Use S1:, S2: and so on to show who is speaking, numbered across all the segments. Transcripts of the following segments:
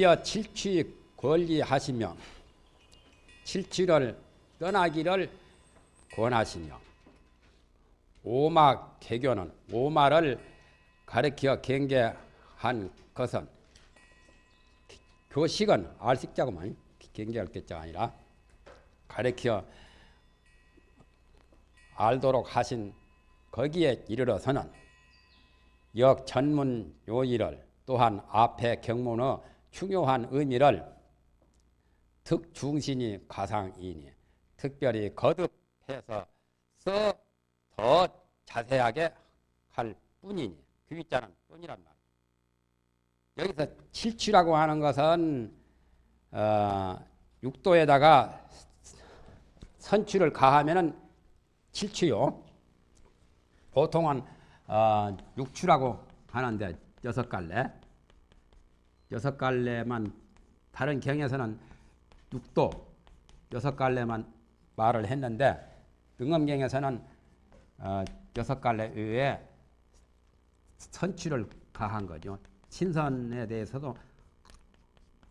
S1: 지어 칠취 권리하시며 칠취를 떠나기를 권하시며 오마 개교는 오마를 가르쳐 경계한 것은 교식은 알식자구만. 경계할 때자가 아니라 가르쳐 알도록 하신 거기에 이르러서는 역 전문 요일을 또한 앞에 경문의 중요한 의미를 특중신이 가상이니 특별히 거듭해서 더 자세하게 할 뿐이니 그 위자는 뿐이란 말이에요. 여기서 칠취라고 하는 것은 어, 육도에다가 선추를 가하면은 칠취요. 보통은 어, 육추라고 하는데 여섯 갈래 여섯 갈래만 다른 경에서는 육도 여섯 갈래만 말을 했는데 등엄경에서는 어, 여섯 갈래 외에 선취를 가한 거죠. 신선에 대해서도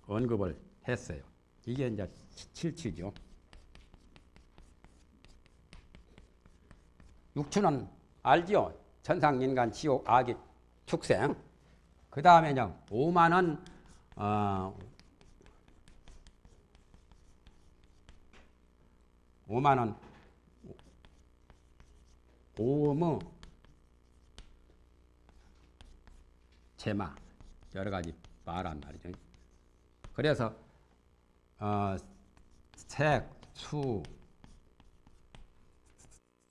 S1: 언급을 했어요. 이게 이제 칠취죠. 육추는 알지요. 천상, 인간, 지옥, 악이, 축생. 그 다음에 이제 오만은 어, 오만은 오무 제마. 여러 가지 말한 말이죠. 그래서 어, 색, 수,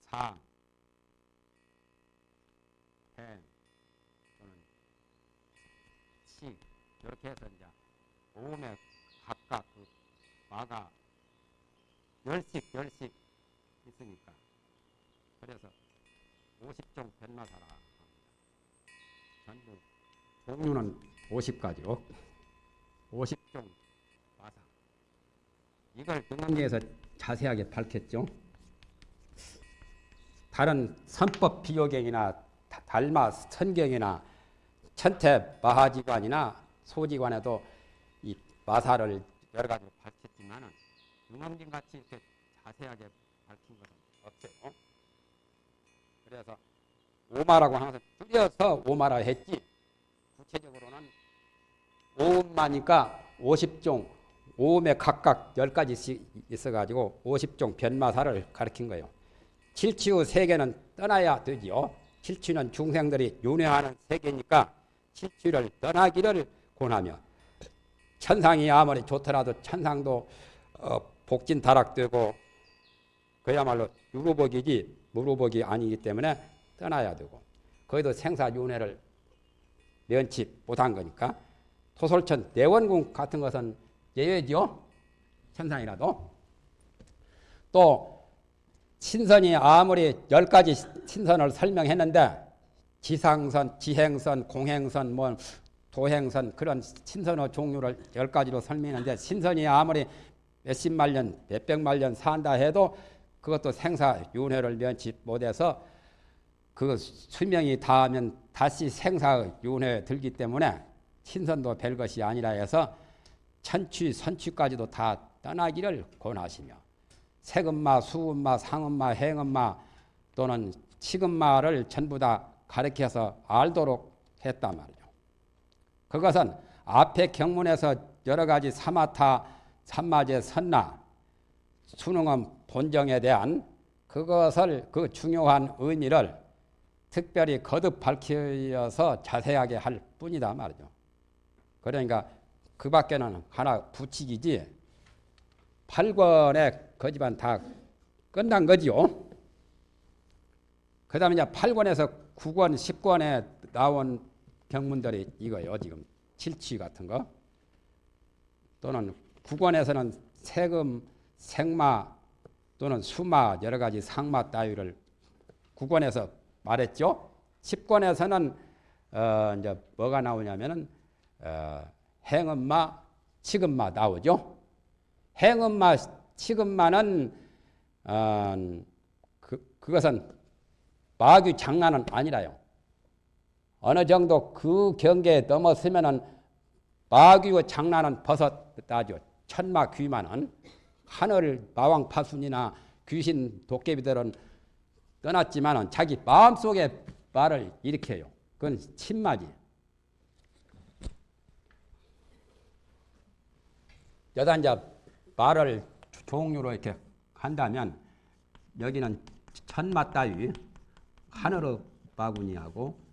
S1: 상, 행 또는 시 이렇게 해서 이제 오음에 각각 그 마가 열씩 열씩 있으니까. 그래서 50종 변마사라 전부 종류는 50가지로 50종 마사. 이걸 등한계에서 자세하게 밝혔죠. 다른 선법 비교경이나 달마 선경이나 천태 마하지관이나 소지관에도 이 마사를 여러 가지로 밝혔지만은 등엄진 같이 이렇게 자세하게 밝힌 것은 없어요. 그래서 오마라고 항상 줄여서 오마라 했지 구체적으로는 오음마니까 50종 오음에 각각 10가지씩 있어가지고 50종 변마사를 가르친 거예요. 칠치후 세계는 떠나야 되지요. 칠치는 중생들이 윤회하는 세계니까 칠치를 떠나기를 권하며 천상이 아무리 좋더라도 천상도 어, 복진 다락되고 그야말로 유로복이지 무로복이 아니기 때문에 떠나야 되고 거기도 생사윤회를 면치 못한 거니까 토솔천 내원궁 같은 것은 예외죠. 천상이라도 또 신선이 아무리 열 가지 신선을 설명했는데 지상선, 지행선, 공행선, 뭐 도행선 그런 신선의 종류를 열 가지로 설명했는데 신선이 아무리 몇십만 년, 몇백만 년 산다 해도 그것도 생사 윤회를 면치 못해서 그 수명이 닿으면 다시 생사 윤회 들기 때문에 신선도 별 것이 아니라 해서 천취, 선취까지도 다 떠나기를 권하시며 세금마, 수금마, 상금마, 행금마 또는 치금마를 전부 다 가르쳐서 알도록 했단 말이죠. 그것은 앞에 경문에서 여러 가지 사마타, 삼마제, 선나, 수능은 본정에 대한 그것을 그 중요한 의미를 특별히 거듭 밝혀서 자세하게 할 뿐이다 말이죠. 그러니까 그 밖에는 하나 붙이기지 8권에 거지만 다 끝난 거지요. 그 다음에 이제 8권에서 9권, 10권에 나온 경문들이 이거요. 지금 칠취 같은 거. 또는 9권에서는 세금, 생마 또는 수마 여러 가지 상마 따위를 9권에서 말했죠. 10권에서는 어 이제 뭐가 나오냐면은 어 행음마, 치금마 나오죠. 행음마, 치금마는 어 그, 그것은 마귀 장난은 아니라요. 어느 정도 그 경계에 넘어서면은 마귀의 장난은 벗었다죠. 천마 귀만은 하늘 마왕 파순이나 귀신 도깨비들은 떠났지만은 자기 마음속에 말을 일으켜요. 그건 침마지. 여다 이제 말을 종류로 이렇게 한다면 여기는 천마 따위 하늘의 바구니하고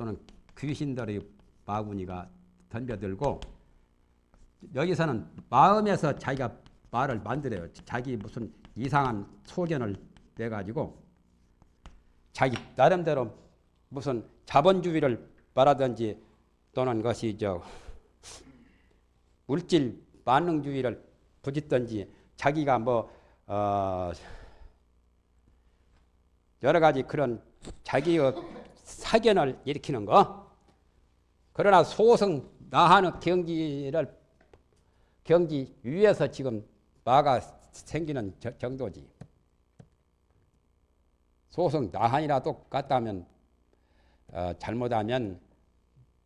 S1: 또는 귀신들의 바구니가 덤벼들고 여기서는 마음에서 자기가 말을 만들어요. 자기 무슨 이상한 소견을 내가지고 자기 나름대로 무슨 자본주의를 말하든지 또는 것이 저 물질 만능주의를 부짓든지 자기가 뭐 어 여러 가지 그런 자기의 사견을 일으키는 거. 그러나 소승 나하는 경기를 경기 위에서 지금 마가 생기는 정도지. 소승 나한이나 똑같다면 어, 잘못하면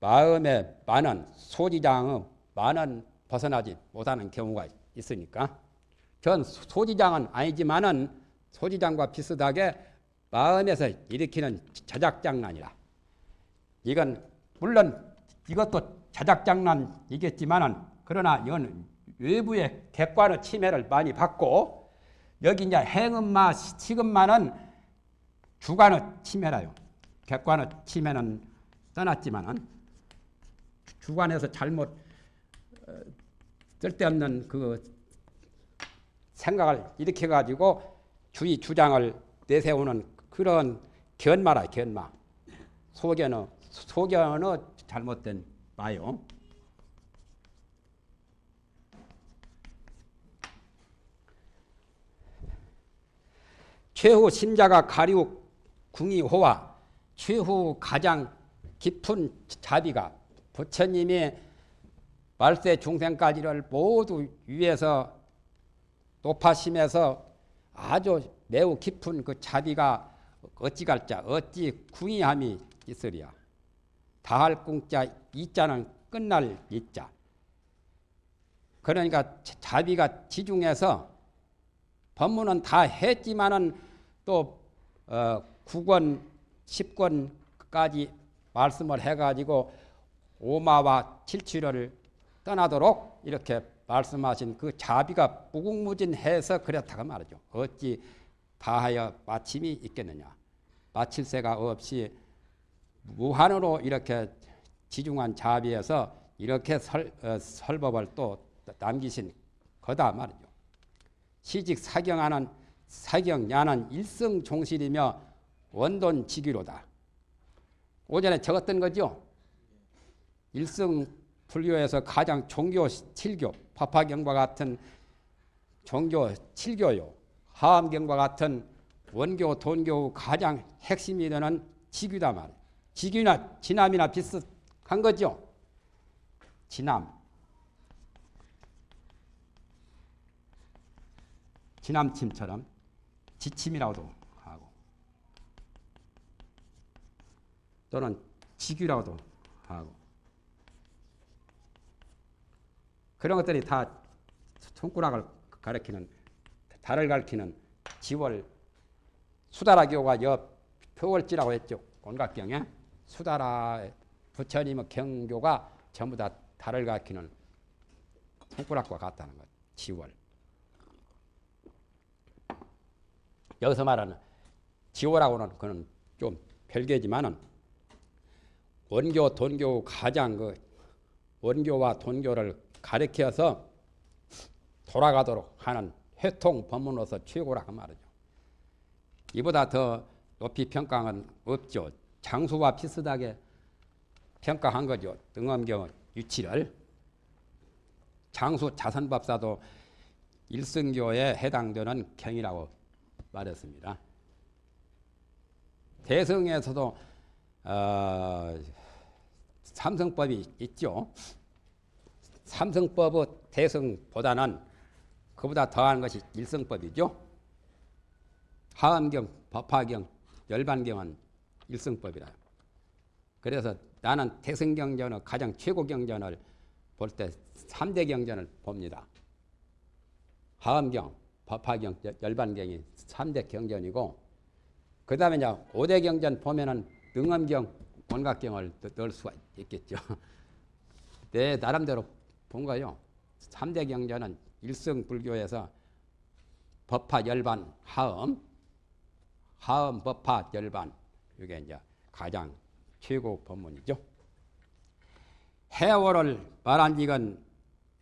S1: 마음의 많은 소지장의 많은 벗어나지 못하는 경우가 있으니까 전 소지장은 아니지만은 소지장과 비슷하게 마음에서 일으키는 자작장난이라 이건 물론 이것도 자작장난이겠지만은 그러나 이건 외부의 객관의 침해를 많이 받고 여기 이제 행음마 시금마는 주관의 침해라요. 객관의 침해는 떠났지만은 주관에서 잘못 어, 쓸데없는 그 생각을 일으켜 가지고 주의 주장을 내세우는 그런 견마라 견마 소견의 소견의 잘못된 마요. 최후 신자가 가리우 궁이 호와 최후 가장 깊은 자비가 부처님이 말세 중생까지를 모두 위에서 높아심에서 아주 매우 깊은 그 자비가 어찌 갈자 어찌 궁이함이 있으리야 다할 궁자 이자는 끝날 이자 그러니까 자비가 지중해서 법문은 다 했지만은 또 어, 9권 10권까지 말씀을 해가지고 오마와 칠취를 떠나도록 이렇게 말씀하신 그 자비가 무궁무진해서 그렇다고 말이죠. 어찌 다하여 마침이 있겠느냐. 마칠 새가 없이 무한으로 이렇게 지중한 자비에서 이렇게 설, 어, 설법을 또 남기신 거다 말이죠. 시직 사경하는 사경야는 일성종실이며 원돈지기로다. 오전에 적었던 거죠. 일성 불교에서 가장 종교 7교, 파파경과 같은 종교 7교요. 하암경과 같은 원교, 돈교 가장 핵심이 되는 지규다 말이에요. 지규나 진함이나 비슷한 거죠. 진함. 진함침처럼 지침이라고도 하고 또는 지규라고도 하고 그런 것들이 다 손가락을 가리키는 달을 가리키는 지월 수다라 교가 옆 표월지라고 했죠. 온각경에 수다라 부처님의 경교가 전부 다 달을 가리키는 손가락과 같다는 것. 지월. 여기서 말하는 지호라고는 그는 좀 별개지만은 원교, 돈교 가장 그 원교와 돈교를 가리켜서 돌아가도록 하는 회통 법문으로서 최고라고 말이죠. 이보다 더 높이 평가는 없죠. 장수와 비슷하게 평가한 거죠. 등엄경 유치를. 장수 자선법사도 일승교에 해당되는 경이라고 말했습니다. 대성에서도 어, 삼성법이 있죠. 삼성법의 대성보다는 그보다 더한 것이 일성법이죠. 하암경, 법화경, 열반경은 일성법이라. 그래서 나는 대성경전의 가장 최고 경전을 볼 때 3대 경전을 봅니다. 하엄경, 법화경, 열반경이 3대 경전이고 그 다음에 이제 5대 경전 보면은 능엄경, 원각경을 넣을 수가 있겠죠. 내 나름대로 본 거요. 3대 경전은 일성 불교에서 법화 열반 하엄, 하엄 법화 열반 이게 이제 가장 최고 법문이죠. 해월을 말한 지건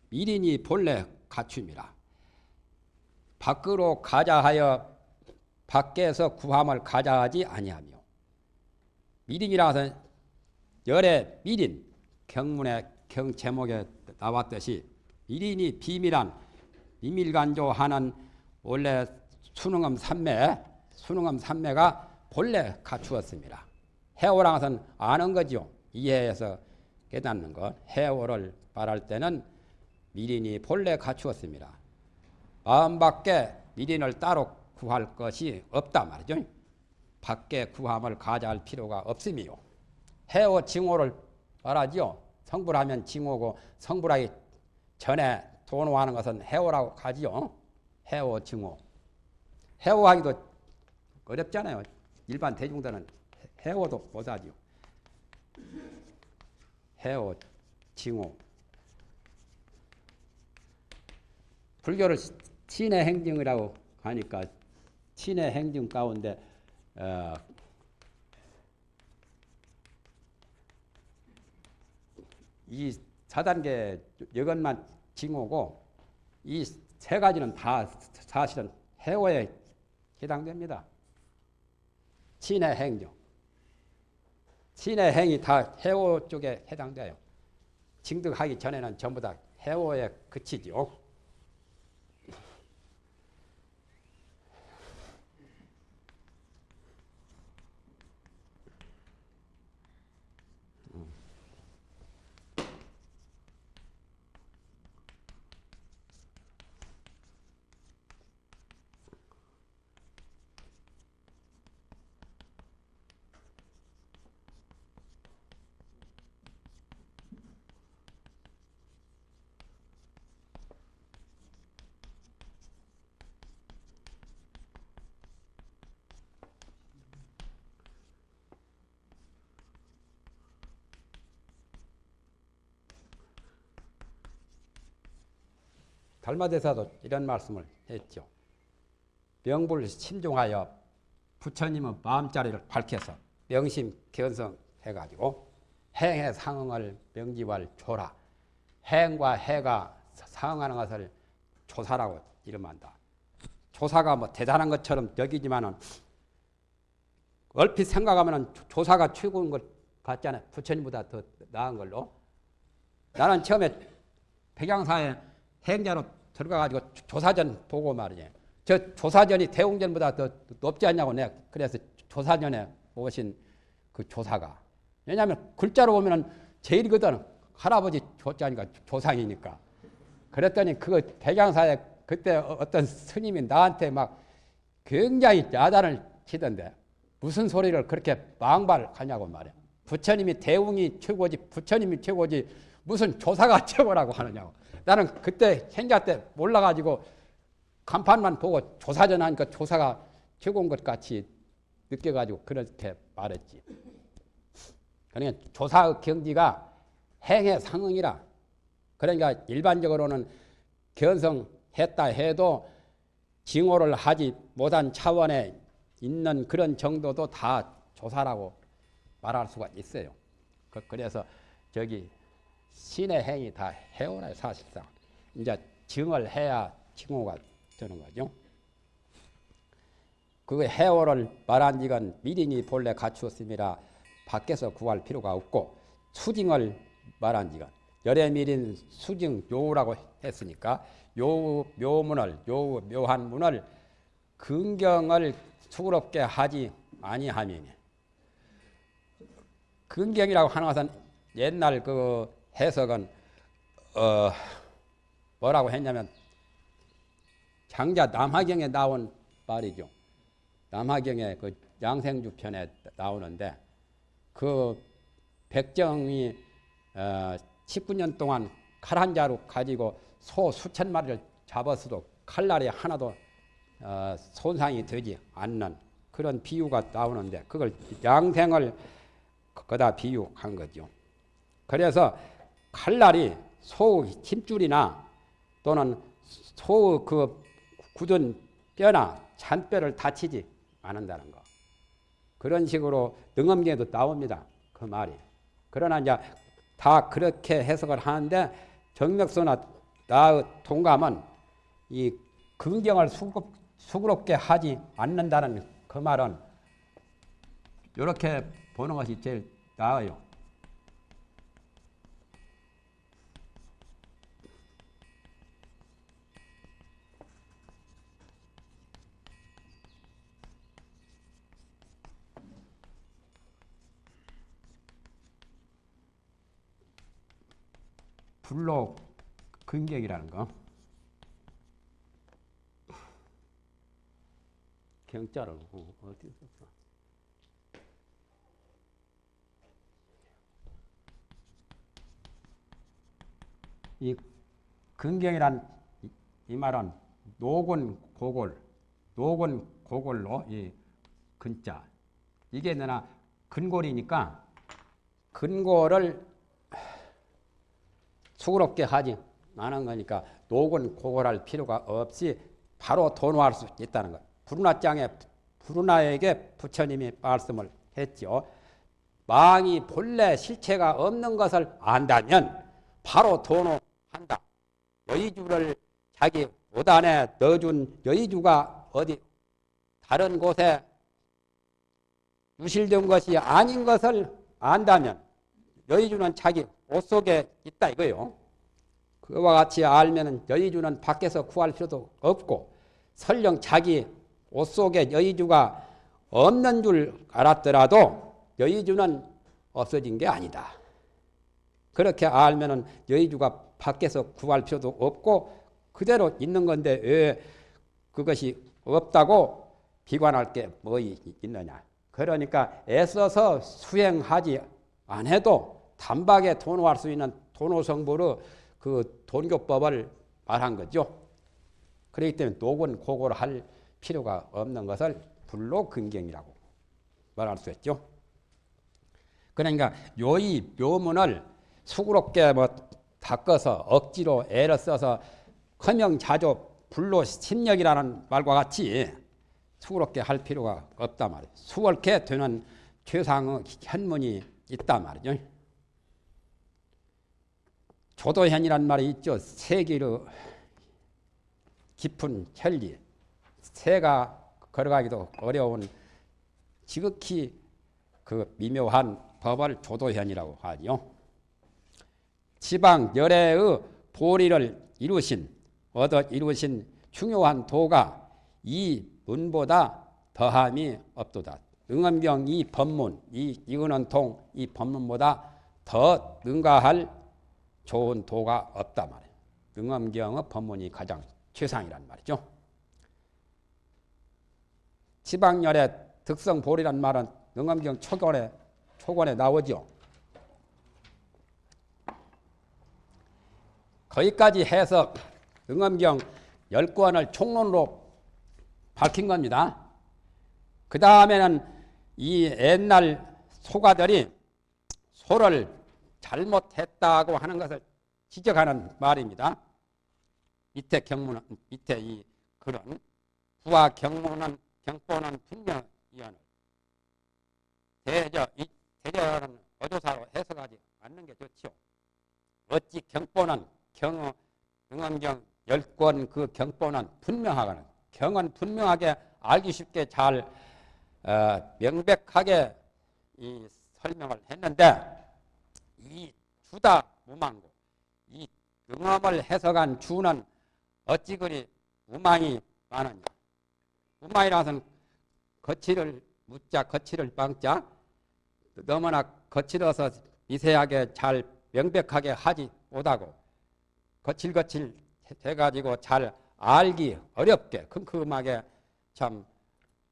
S1: 미린이 본래 갖춤이라. 밖으로 가자하여 밖에서 구함을 가자하지 아니하며 미린이라서 열의 미린 경문의 경 제목에 나왔듯이 미린이 비밀한 비밀간조하는 원래 수능엄 삼매 수능엄 삼매가 본래 갖추었습니다. 해오랑은 아는 거죠. 이해해서 깨닫는 것. 해오를 말할 때는 미린이 본래 갖추었습니다. 마음 밖에 미린을 따로 구할 것이 없다 말이죠. 밖에 구함을 가져할 필요가 없음이요. 해오 징호를 말하지요. 성불하면 징호고 성불하기 전에 도노하는 것은 해오라고 하지요. 해오 징호. 해오하기도 어렵잖아요. 일반 대중들은 해오도 못하지요. 해오, 징호. 불교를 친의 행정이라고 하니까 친의 행정 가운데 어, 이 4단계 여건만 징호고 이 세 가지는 다 사실은 해오에 해당됩니다. 친의 행정. 친의 행이 다 해오 쪽에 해당돼요. 징득하기 전에는 전부 다 해오에 그치죠. 달마대사도 이런 말씀을 했죠. 명불 신중하여 부처님의 마음자리를 밝혀서 명심 견성해가지고 행의 상응을 명지할 조라. 행과 해가 상응하는 것을 조사라고 이름한다. 조사가 뭐 대단한 것처럼 여기지만은 얼핏 생각하면 조사가 최고인 것 같잖아요. 부처님보다 더 나은 걸로. 나는 처음에 백양사에 행자로 들어가가지고 조사전 보고 말이지. 저 조사전이 대웅전보다 더 높지 않냐고 내가 그래서 조사전에 오신 그 조사가. 왜냐하면 글자로 보면은 제일이거든. 할아버지 조자니까 조상이니까. 그랬더니 그 백양사에 그때 어떤 스님이 나한테 막 굉장히 야단을 치던데 무슨 소리를 그렇게 망발하냐고 말이야. 부처님이 대웅이 최고지, 부처님이 최고지, 무슨 조사가 최고라고 하느냐고. 나는 그때 행자 때 몰라가지고 간판만 보고 조사전 하니까 조사가 최고인 것 같이 느껴가지고 그렇게 말했지. 그러니까 조사의 경지가 행의 상응이라. 그러니까 일반적으로는 견성했다 해도 징호를 하지 못한 차원에 있는 그런 정도도 다 조사라고 말할 수가 있어요. 그, 그래서 저기 신의 행이 다 해오라 사실상 이제 증을 해야 징호가 되는 거죠. 그 해오를 말한 지건 미린이 본래 갖추었음이라 밖에서 구할 필요가 없고 수징을 말한 지건 열애 미린 수징 요라고 했으니까 요 묘문을 요 묘한 문을 근경을 수그럽게 하지 아니하면 근경이라고 하는 것은 옛날 그 해석은 어 뭐라고 했냐면 장자 남하경에 나온 말이죠. 남하경의 그 양생주 편에 나오는데 그 백정이 어 19년 동안 칼 한 자루 가지고 소 수천 마리를 잡았어도 칼날이 하나도 어, 손상이 되지 않는 그런 비유가 나오는데 그걸 양생을 거다 비유한 거죠. 그래서 칼날이 소 힘줄이나 또는 소그 굳은 뼈나 잔뼈를 다치지 않는다는 거. 그런 식으로 능엄계도 나옵니다. 그 말이. 그러나 이제 다 그렇게 해석을 하는데 정맥소나 나의 동감은 이 긍정을 수급, 수그럽게 하지 않는다는 그 말은 이렇게 보는 것이 제일 나아요. 불로 근격이라는 거. 경자를 어, 어디 있었어? 이 근경이란 이, 이 말은 녹은 고골, 녹은 고골로 이 근자 이게 내나 근골이니까 근골을 수그럽게 하지 않은 거니까 녹은 고골할 필요가 없이 바로 도노할 수 있다는 것. 부르나장에 부르나에게 부처님이 말씀을 했죠. 망이 본래 실체가 없는 것을 안다면 바로 도노한다. 여의주를 자기 옷 안에 넣어준 여의주가 어디 다른 곳에 유실된 것이 아닌 것을 안다면 여의주는 자기 옷 속에 있다 이거요. 그와 같이 알면 여의주는 밖에서 구할 필요도 없고 설령 자기 옷 속에 여의주가 없는 줄 알았더라도 여의주는 없어진 게 아니다. 그렇게 알면은 여의주가 밖에서 구할 필요도 없고 그대로 있는 건데 왜 그것이 없다고 비관할 게 뭐 있느냐. 그러니까 애써서 수행하지 않아도 단박에 도노할 수 있는 도노성부로 그 돈교법을 말한 거죠. 그렇기 때문에 녹은 고고를 할 필요가 없는 것을 불로 근경이라고 말할 수 있죠. 그러니까 요이 묘문을 수그럽게 뭐 닦아서 억지로 애를 써서 커명자조 불로 심력이라는 말과 같이 수그럽게 할 필요가 없단 말이에요. 수월케 되는 최상의 현문이 있단 말이죠. 조도현이란 말이 있죠. 세기로 깊은 혈리, 새가 걸어가기도 어려운 지극히 그 미묘한 법을 조도현이라고 하죠. 지방 열애의 보리를 이루신 얻어 이루신 중요한 도가 이 문보다 더함이 없도다. 응엄경 이 법문, 이 이은원 통 이 법문보다 더 능가할 좋은 도가 없다 말이에요. 응엄경의 법문이 가장 최상이란 말이죠. 지방열의 득성 보리란 말은 응엄경 초권에 초권에 나오죠. 거기까지 해서 응엄경 열권을 총론으로 밝힌 겁니다. 그 다음에는 이 옛날 소가들이 소를 잘못했다고 하는 것을 지적하는 말입니다. 밑에 경문은 밑에 이 글은 부와 경문은 경보는 분명이언을 대저 이 대저는 어조사로 해석하지 않는 게 좋지요. 어찌 경보는 경어 응원경 열권 그 경보는 분명하거든. 경은 분명하게 알기 쉽게 잘 어, 명백하게 이 설명을 했는데 이 주다 무망고 이 응엄을 해석한 주는 어찌 그리 무망이 많으냐. 무망이라서는 거칠을 묻자 거칠을 빵자 너무나 거칠어서 미세하게 잘 명백하게 하지 못하고 거칠거칠 돼가지고 잘 알기 어렵게 큼큼하게 참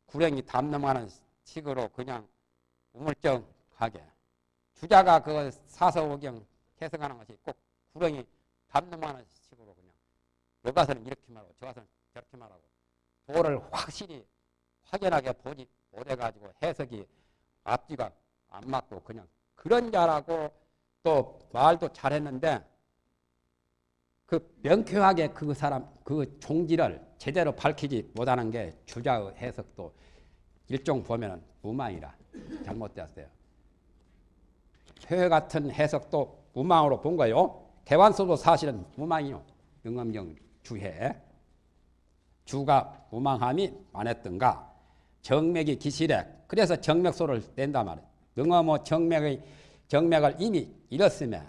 S1: 구렁이 담 넘어가는 식으로 그냥 우물쩡하게 주자가 그 사서오경 해석하는 것이 꼭 구렁이 담론하는 식으로 그냥 여 가서는 이렇게 말하고 저 가서는 저렇게 말하고 도를 확실히 확연하게 보지 못해가지고 해석이 앞뒤가 안 맞고 그냥 그런 자라고 또 말도 잘했는데 그 명쾌하게 그 사람 그 종지를 제대로 밝히지 못하는 게 주자의 해석도 일종 보면은 무망이라 잘못되었어요. 회 같은 해석도 무망으로 본 거요. 개완서도 사실은 무망이요. 영암경 주해 주가 무망함이 많았던가 정맥이 기실해 그래서 정맥소를 낸단 말이에요. 능어모 정맥의 정맥을 이미 잃었으며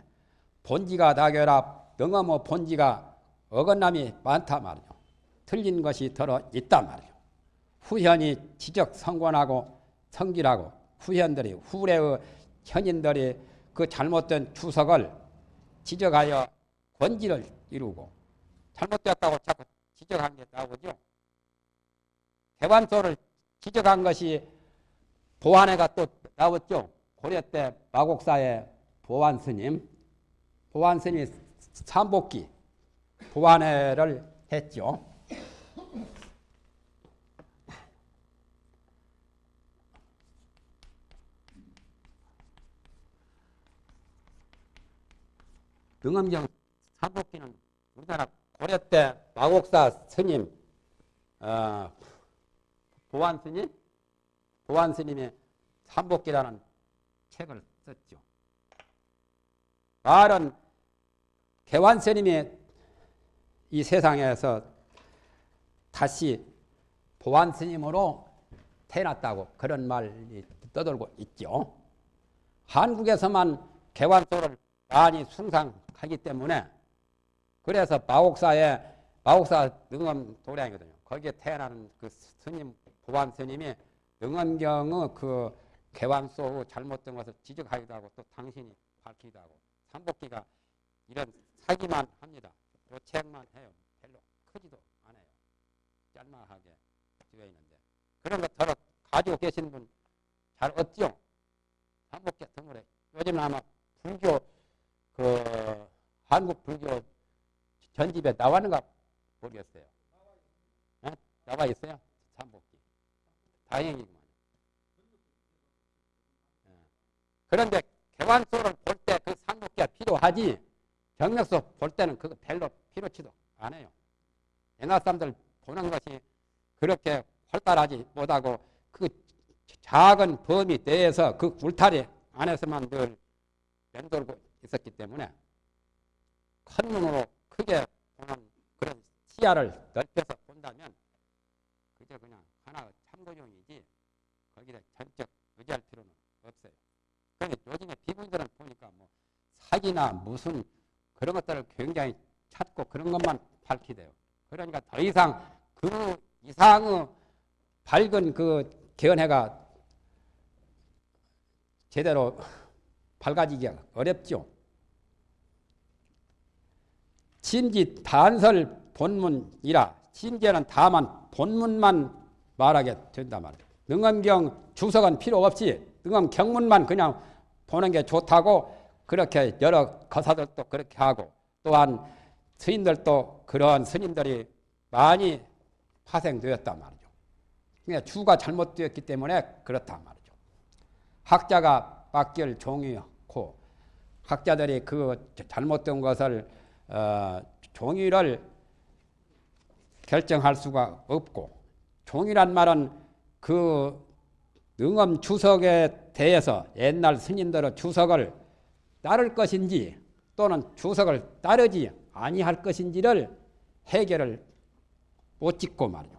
S1: 본지가 다결합 능어모 본지가 어긋남이 많다 말이요. 틀린 것이 들어 있단 말이요. 후현이 지적 성권하고 성질하고 후현들이 후래의 현인들이 그 잘못된 주석을 지적하여 권지를 이루고 잘못되었다고 자꾸 지적한 게 나오죠. 개관소를 지적한 것이 보안회가 또 나왔죠. 고려 때 마곡사의 보안 스님, 보안 스님이 삼복기 보안회를 했죠. 등엄경 삼복기는 우리나라 고려 때 마곡사 스님, 어, 보안 스님, 보안 스님이 삼복기라는 책을 썼죠. 말은 개완 스님이 이 세상에서 다시 보안 스님으로 태어났다고 그런 말이 떠돌고 있죠. 한국에서만 개완소를 많이 숭상 하기 때문에 그래서 마옥사에 마옥사 능엄 도량이거든요. 거기에 태어나는 그 스님 보안 스님이 능엄경의 그 개왕소 잘못된 것을 지적하기도 하고 또 당신이 밝히기도 하고 삼복기가 이런 사기만 합니다. 요 책만 해요. 별로 크지도 않아요. 짤막하게 되어 있는데 그런 거 저를 가지고 계신 분 잘 없죠? 삼복기 드물에 요즘 아마 불교 그 한국 불교 전집에 나왔는가 모르겠어요. 네? 나와 있어요? 삼복기. 다행이구만. 네. 그런데 개관소를 볼 때 그 삼복기가 필요하지 경력소 볼 때는 그거 별로 필요치도 않아요. 옛날 사람들 보는 것이 그렇게 활달하지 못하고 그 작은 범위 내에서 그 울타리 안에서만 늘 맴돌고 있었기 때문에 큰 눈으로 크게 보는 그런 시야를 넓혀서 본다면 그저 그냥 하나의 참고용이지 거기에 전적 의지할 필요는 없어요. 그런데 요즘에 비구들은 보니까 뭐 사기나 무슨 그런 것들을 굉장히 찾고 그런 것만 밝히대요. 그러니까 더 이상 그 이상의 밝은 그 견해가 제대로 밝아지기가 어렵죠. 심지 단설 본문이라 심지어는 다만 본문만 말하게 된단 말이에요. 능엄경 주석은 필요 없이 능엄 경문만 그냥 보는 게 좋다고 그렇게 여러 거사들도 그렇게 하고 또한 스님들도 그런 스님들이 많이 파생되었단 말이죠. 그러니까 주가 잘못되었기 때문에 그렇단 말이죠. 학자가 맡길 종이고 학자들이 그 잘못된 것을 어, 종이를 결정할 수가 없고 종이란 말은 그 능엄 주석에 대해서 옛날 스님들의 주석을 따를 것인지 또는 주석을 따르지 아니할 것인지를 해결을 못 짓고 말이요.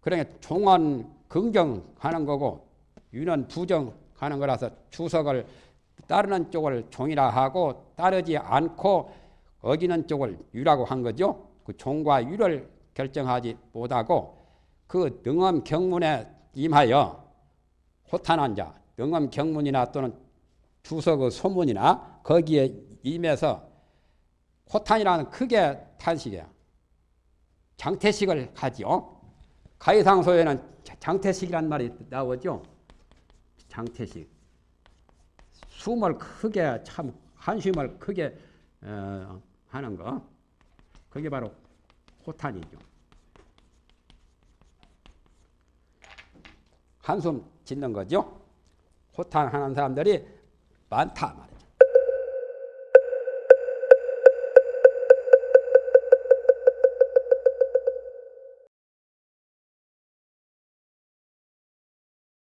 S1: 그러니까 종은 긍정하는 거고 유는 부정하는 거라서 주석을 따르는 쪽을 종이라 하고 따르지 않고 어기는 쪽을 유라고 한 거죠. 그 종과 유를 결정하지 못하고 그 능엄 경문에 임하여 호탄한 자, 능엄 경문이나 또는 주석의 소문이나 거기에 임해서 호탄이라는 크게 탄식이야. 장태식을 하지요. 가이상소에는 장태식이란 말이 나오죠. 장태식. 숨을 크게 참 한숨을 크게 어, 하는 거. 그게 바로 호탄이죠. 한숨 짓는 거죠. 호탄 하는 사람들이 많다 말이야.